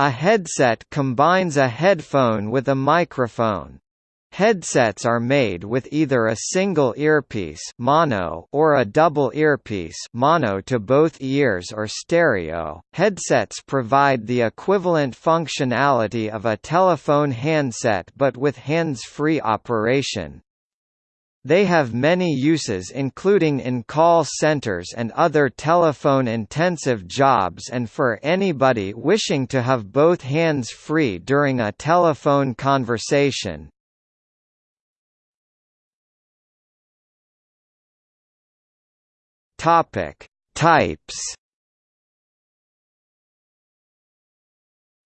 A headset combines a headphone with a microphone. Headsets are made with either a single earpiece mono or a double earpiece mono to both ears or stereo. Headsets provide the equivalent functionality of a telephone handset but with hands-free operation. They have many uses including in call centers and other telephone-intensive jobs and for anybody wishing to have both hands free during a telephone conversation. Types.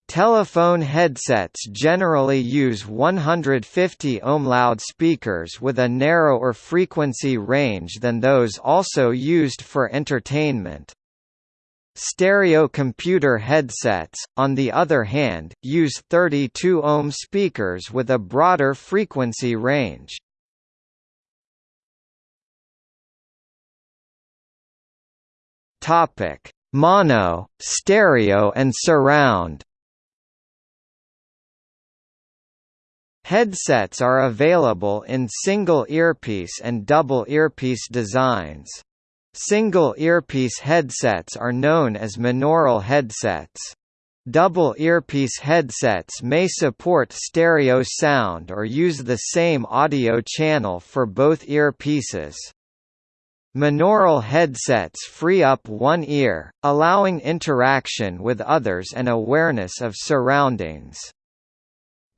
Telephone headsets generally use 150 ohm loudspeakers with a narrower frequency range than those also used for entertainment. Stereo computer headsets, on the other hand, use 32 ohm speakers with a broader frequency range. Topic: Mono, stereo and surround. Headsets are available in single earpiece and double earpiece designs. Single earpiece headsets are known as monaural headsets. Double earpiece headsets may support stereo sound or use the same audio channel for both earpieces. Monaural headsets free up one ear, allowing interaction with others and awareness of surroundings.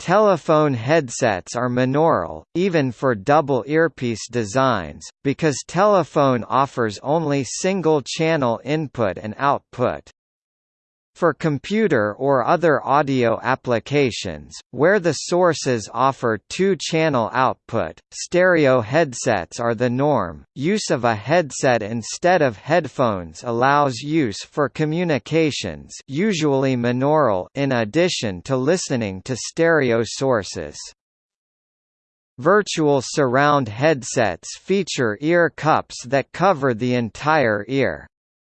Telephone headsets are monaural, even for double earpiece designs, because telephone offers only single-channel input and output. For computer or other audio applications, where the sources offer two-channel output, stereo headsets are the norm. Use of a headset instead of headphones allows use for communications, usually monaural, in addition to listening to stereo sources. Virtual surround headsets feature ear cups that cover the entire ear.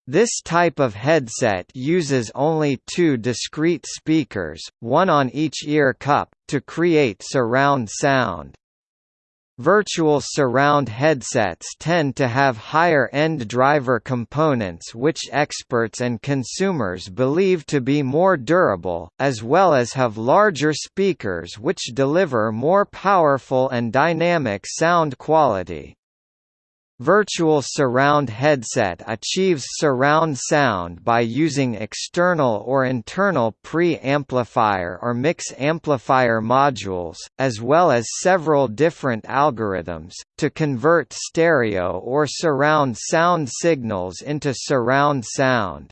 This type of headset uses only two discrete speakers, one on each ear cup, to create surround sound. Virtual surround headsets tend to have higher-end driver components which experts and consumers believe to be more durable, as well as have larger speakers which deliver more powerful and dynamic sound quality. Virtual Surround headset achieves surround sound by using external or internal pre-amplifier or mix amplifier modules, as well as several different algorithms, to convert stereo or surround sound signals into surround sound.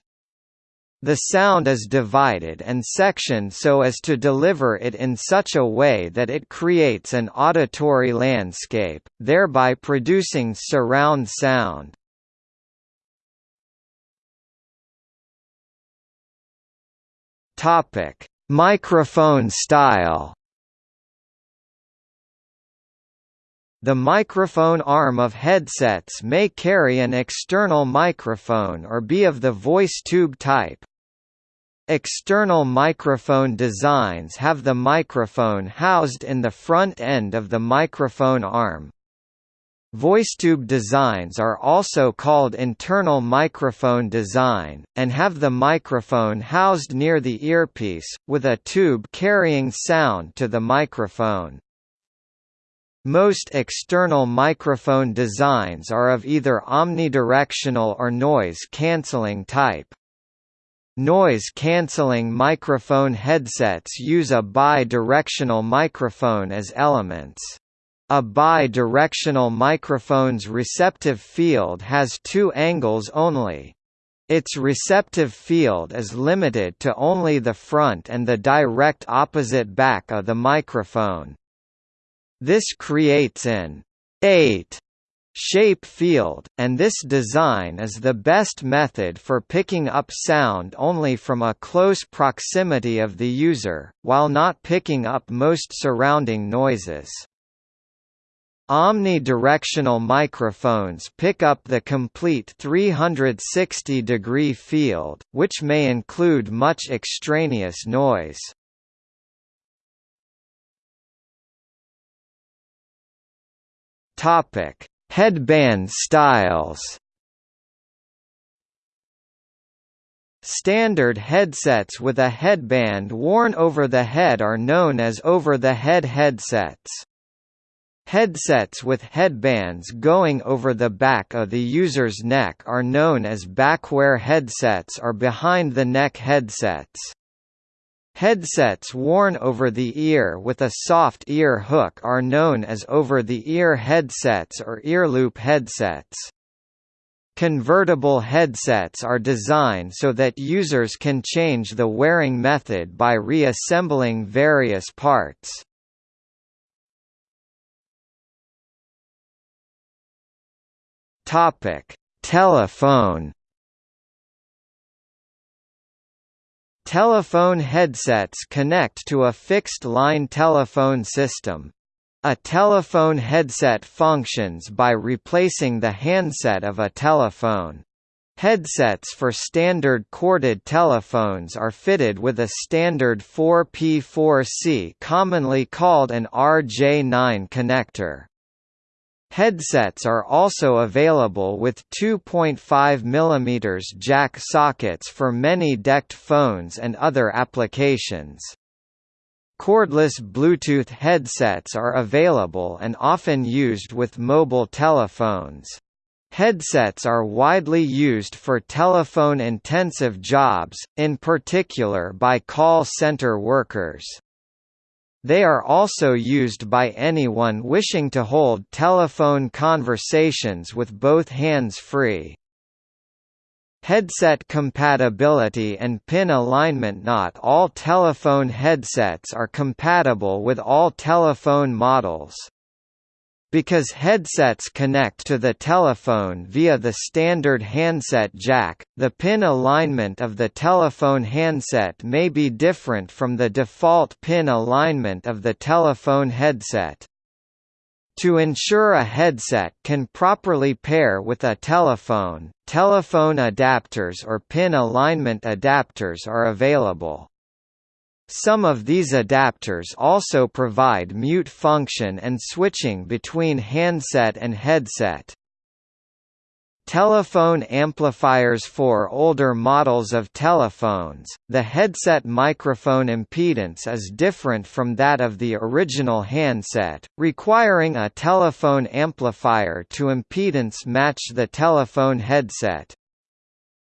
The sound is divided and sectioned so as to deliver it in such a way that it creates an auditory landscape, thereby producing surround sound. Topic: Microphone style. The microphone arm of headsets may carry an external microphone or be of the voice tube type. External microphone designs have the microphone housed in the front end of the microphone arm. VoiceTube designs are also called internal microphone design, and have the microphone housed near the earpiece, with a tube carrying sound to the microphone. Most external microphone designs are of either omnidirectional or noise-canceling type. Noise-canceling microphone headsets use a bi-directional microphone as elements. A bi-directional microphone's receptive field has two angles only. Its receptive field is limited to only the front and the direct opposite back of the microphone. This creates an 8 shape field, and this design is the best method for picking up sound only from a close proximity of the user, while not picking up most surrounding noises. Omnidirectional microphones pick up the complete 360-degree field, which may include much extraneous noise. Topic: Headband styles. Standard headsets with a headband worn over the head are known as over-the-head headsets. Headsets with headbands going over the back of the user's neck are known as backwear headsets or behind-the-neck headsets. Headsets worn over the ear with a soft ear hook are known as over-the-ear headsets or earloop headsets. Convertible headsets are designed so that users can change the wearing method by reassembling various parts. Telephone. Telephone headsets connect to a fixed-line telephone system. A telephone headset functions by replacing the handset of a telephone. Headsets for standard corded telephones are fitted with a standard 4P4C commonly called an RJ9 connector. Headsets are also available with 2.5 mm jack sockets for many DECT phones and other applications. Cordless Bluetooth headsets are available and often used with mobile telephones. Headsets are widely used for telephone-intensive jobs, in particular by call center workers. They are also used by anyone wishing to hold telephone conversations with both hands free. Headset compatibility and pin alignment Not all telephone headsets are compatible with all telephone models. Because headsets connect to the telephone via the standard handset jack, the pin alignment of the telephone handset may be different from the default pin alignment of the telephone headset. To ensure a headset can properly pair with a telephone, telephone adapters or pin alignment adapters are available. Some of these adapters also provide mute function and switching between handset and headset. Telephone amplifiers For older models of telephones, the headset microphone impedance is different from that of the original handset, requiring a telephone amplifier to impedance match the telephone headset.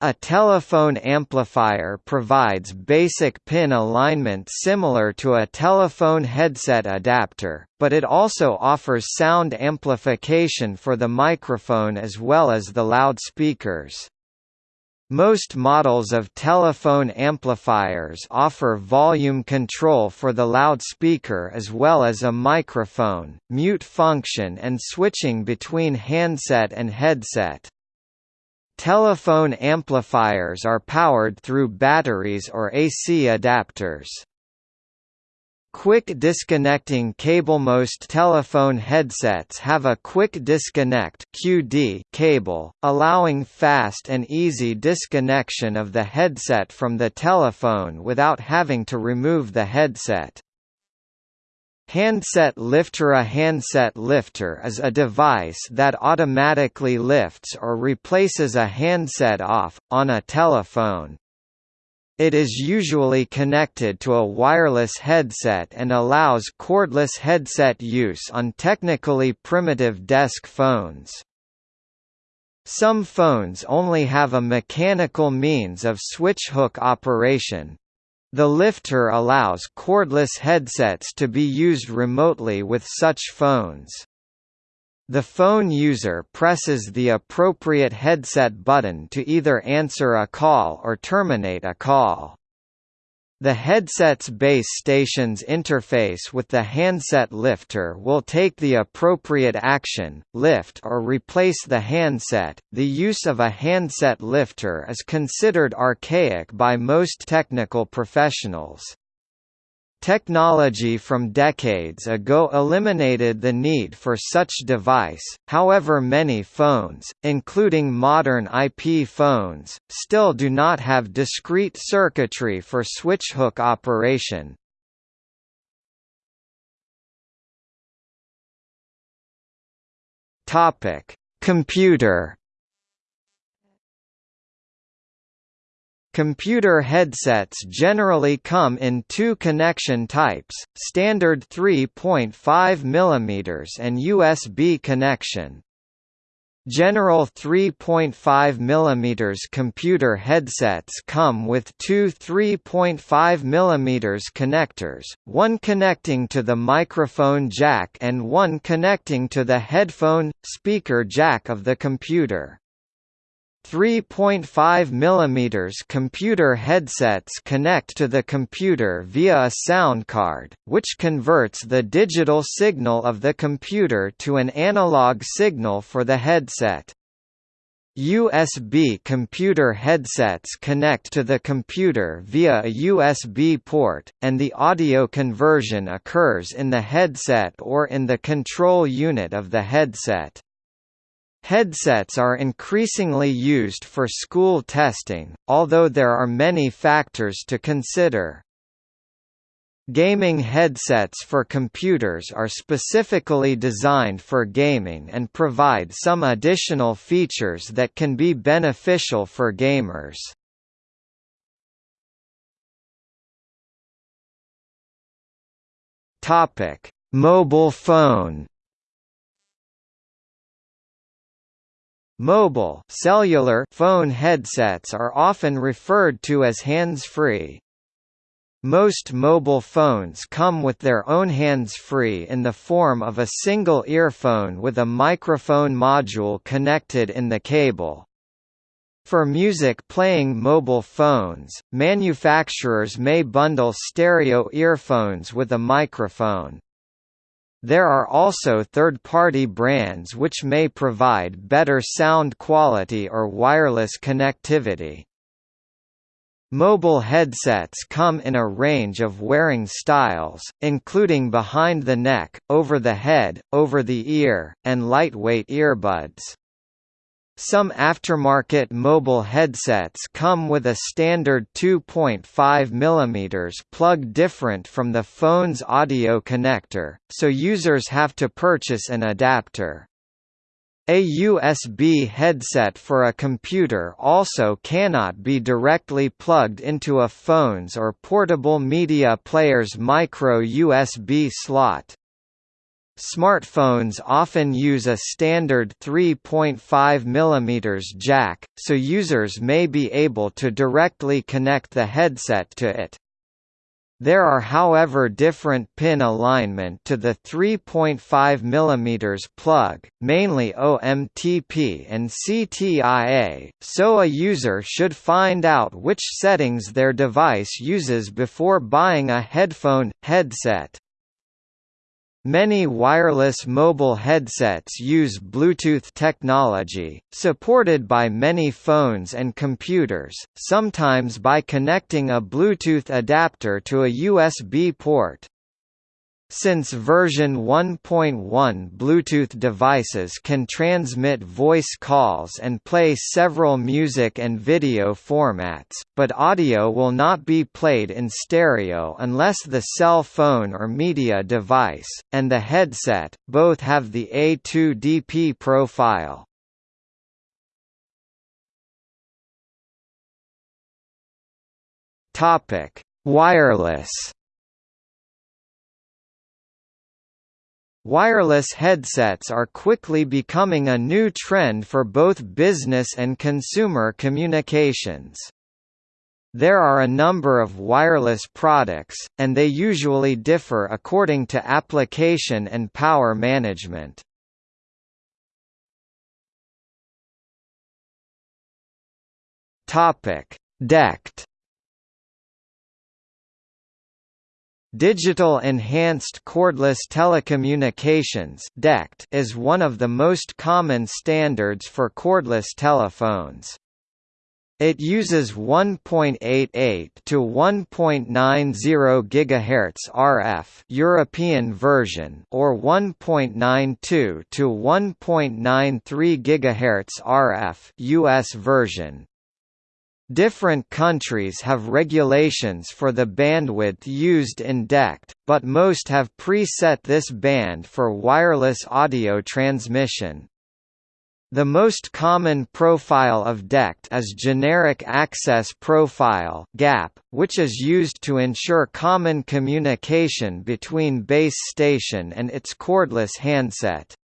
A telephone amplifier provides basic pin alignment similar to a telephone headset adapter, but it also offers sound amplification for the microphone as well as the loudspeakers. Most models of telephone amplifiers offer volume control for the loudspeaker as well as a microphone, mute function and switching between handset and headset. Telephone amplifiers are powered through batteries or AC adapters. Quick disconnecting cable Most telephone headsets have a quick disconnect QD cable, allowing fast and easy disconnection of the headset from the telephone without having to remove the headset. Handset lifter A handset lifter is a device that automatically lifts or replaces a handset off, on a telephone. It is usually connected to a wireless headset and allows cordless headset use on technically primitive desk phones. Some phones only have a mechanical means of switch hook operation, the lifter allows cordless headsets to be used remotely with such phones. The phone user presses the appropriate headset button to either answer a call or terminate a call. The headset's base station's interface with the handset lifter will take the appropriate action, lift or replace the handset. The use of a handset lifter is considered archaic by most technical professionals. Technology from decades ago eliminated the need for such device, however many phones, including modern IP phones, still do not have discrete circuitry for switch-hook operation. Computer Computer headsets generally come in two connection types, standard 3.5 mm and USB connection. General 3.5 mm computer headsets come with two 3.5 mm connectors, one connecting to the microphone jack and one connecting to the headphone, speaker jack of the computer. 3.5 mm computer headsets connect to the computer via a sound card, which converts the digital signal of the computer to an analog signal for the headset. USB computer headsets connect to the computer via a USB port, and the audio conversion occurs in the headset or in the control unit of the headset. Headsets are increasingly used for school testing, although there are many factors to consider. Gaming headsets for computers are specifically designed for gaming and provide some additional features that can be beneficial for gamers. Mobile phone Mobile cellular phone headsets are often referred to as hands-free. Most mobile phones come with their own hands-free in the form of a single earphone with a microphone module connected in the cable. For music playing mobile phones, manufacturers may bundle stereo earphones with a microphone. There are also third-party brands which may provide better sound quality or wireless connectivity. Mobile headsets come in a range of wearing styles, including behind the neck, over the head, over the ear, and lightweight earbuds. Some aftermarket mobile headsets come with a standard 2.5 mm plug different from the phone's audio connector, so users have to purchase an adapter. A USB headset for a computer also cannot be directly plugged into a phone's or portable media player's micro USB slot. Smartphones often use a standard 3.5 mm jack, so users may be able to directly connect the headset to it. There are however different pin alignment to the 3.5 mm plug, mainly OMTP and CTIA, so a user should find out which settings their device uses before buying a headphone, headset. Many wireless mobile headsets use Bluetooth technology, supported by many phones and computers, sometimes by connecting a Bluetooth adapter to a USB port. Since version 1.1 Bluetooth devices can transmit voice calls and play several music and video formats, but audio will not be played in stereo unless the cell phone or media device, and the headset, both have the A2DP profile. Wireless Wireless headsets are quickly becoming a new trend for both business and consumer communications. There are a number of wireless products, and they usually differ according to application and power management. DECT Digital Enhanced Cordless Telecommunications is one of the most common standards for cordless telephones. It uses 1.88 to 1.90 GHz RF European version or 1.92 to 1.93 GHz RF US version. Different countries have regulations for the bandwidth used in DECT, but most have preset this band for wireless audio transmission. The most common profile of DECT is Generic Access Profile (GAP), which is used to ensure common communication between base station and its cordless handset.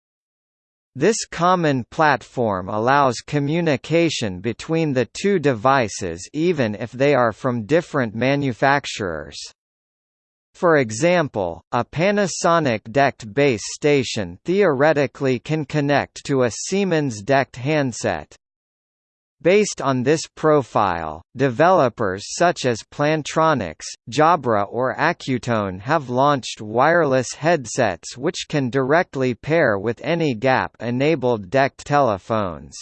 This common platform allows communication between the two devices even if they are from different manufacturers. For example, a Panasonic DECT base station theoretically can connect to a Siemens DECT handset. Based on this profile, developers such as Plantronics, Jabra or Acutone have launched wireless headsets which can directly pair with any GAP-enabled DECT telephones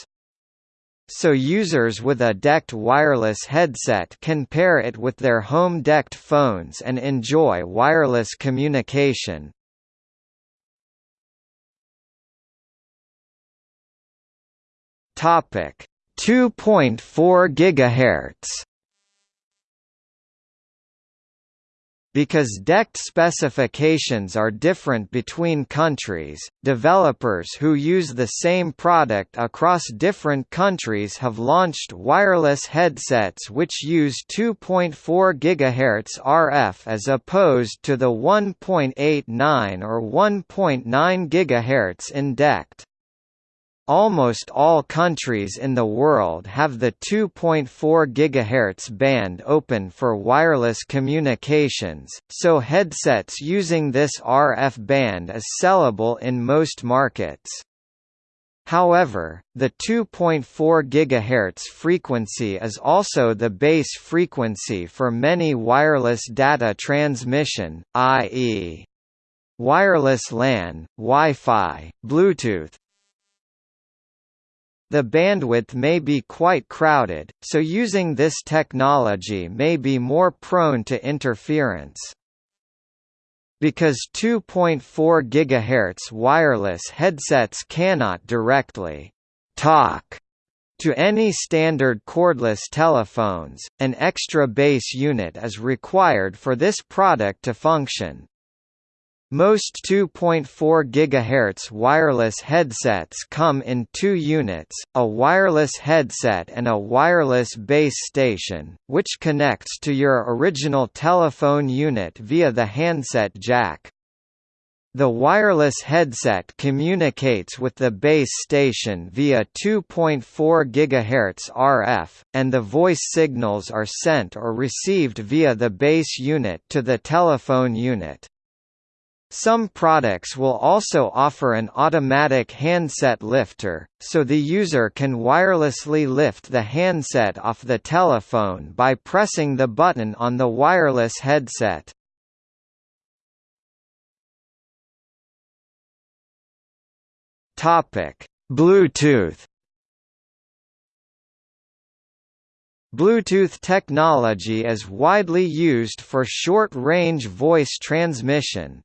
so users with a DECT wireless headset can pair it with their home DECT phones and enjoy wireless communication. Topic 2.4 GHz Because DECT specifications are different between countries, developers who use the same product across different countries have launched wireless headsets which use 2.4 GHz RF as opposed to the 1.89 or 1.9 GHz in DECT. Almost all countries in the world have the 2.4 GHz band open for wireless communications, so headsets using this RF band is sellable in most markets. However, the 2.4 GHz frequency is also the base frequency for many wireless data transmission, i.e. wireless LAN, Wi-Fi, Bluetooth, the bandwidth may be quite crowded, so using this technology may be more prone to interference. Because 2.4 GHz wireless headsets cannot directly talk to any standard cordless telephones, an extra base unit is required for this product to function. Most 2.4 GHz wireless headsets come in two units, a wireless headset and a wireless base station, which connects to your original telephone unit via the handset jack. The wireless headset communicates with the base station via 2.4 GHz RF, and the voice signals are sent or received via the base unit to the telephone unit. Some products will also offer an automatic handset lifter, so the user can wirelessly lift the handset off the telephone by pressing the button on the wireless headset. Bluetooth Bluetooth technology is widely used for short-range voice transmission,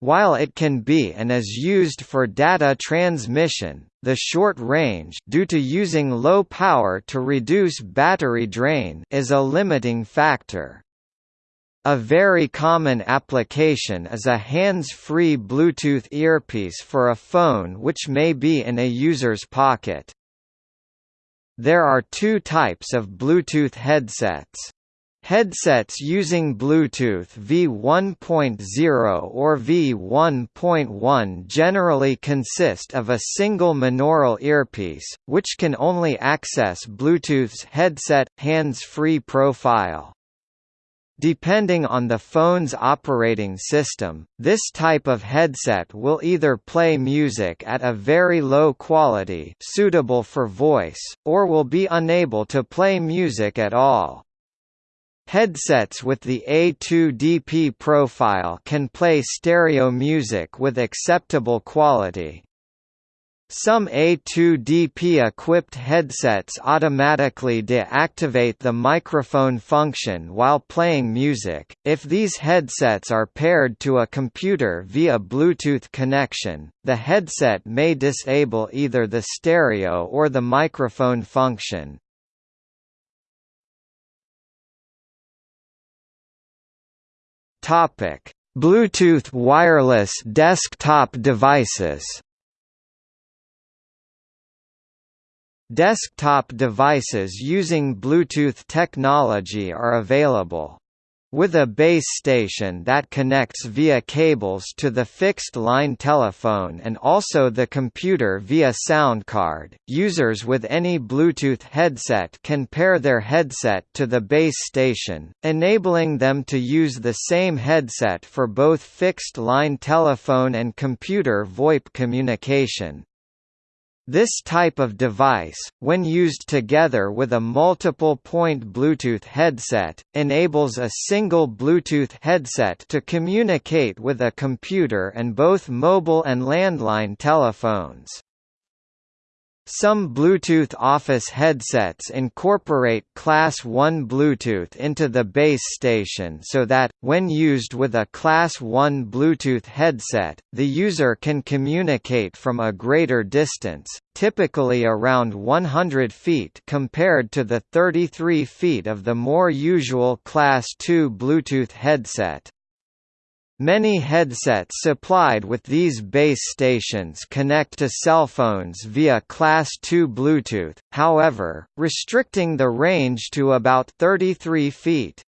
while it can be and is used for data transmission, the short range due to using low power to reduce battery drain is a limiting factor. A very common application is a hands-free Bluetooth earpiece for a phone which may be in a user's pocket. There are two types of Bluetooth headsets. Headsets using Bluetooth V1.0 or V1.1 generally consist of a single monaural earpiece, which can only access Bluetooth's headset, hands-free profile. Depending on the phone's operating system, this type of headset will either play music at a very low quality suitable for voice, or will be unable to play music at all. Headsets with the A2DP profile can play stereo music with acceptable quality. Some A2DP-equipped headsets automatically deactivate the microphone function while playing music. If these headsets are paired to a computer via Bluetooth connection, the headset may disable either the stereo or the microphone function. Topic: Bluetooth wireless desktop devices. Desktop devices using Bluetooth technology are available. With a base station that connects via cables to the fixed-line telephone and also the computer via sound card, users with any Bluetooth headset can pair their headset to the base station, enabling them to use the same headset for both fixed-line telephone and computer VoIP communication. This type of device, when used together with a multiple-point Bluetooth headset, enables a single Bluetooth headset to communicate with a computer and both mobile and landline telephones. Some Bluetooth Office headsets incorporate Class 1 Bluetooth into the base station so that, when used with a Class 1 Bluetooth headset, the user can communicate from a greater distance, typically around 100 feet compared to the 33 feet of the more usual Class 2 Bluetooth headset. Many headsets supplied with these base stations connect to cell phones via Class 2 Bluetooth, however, restricting the range to about 33 feet.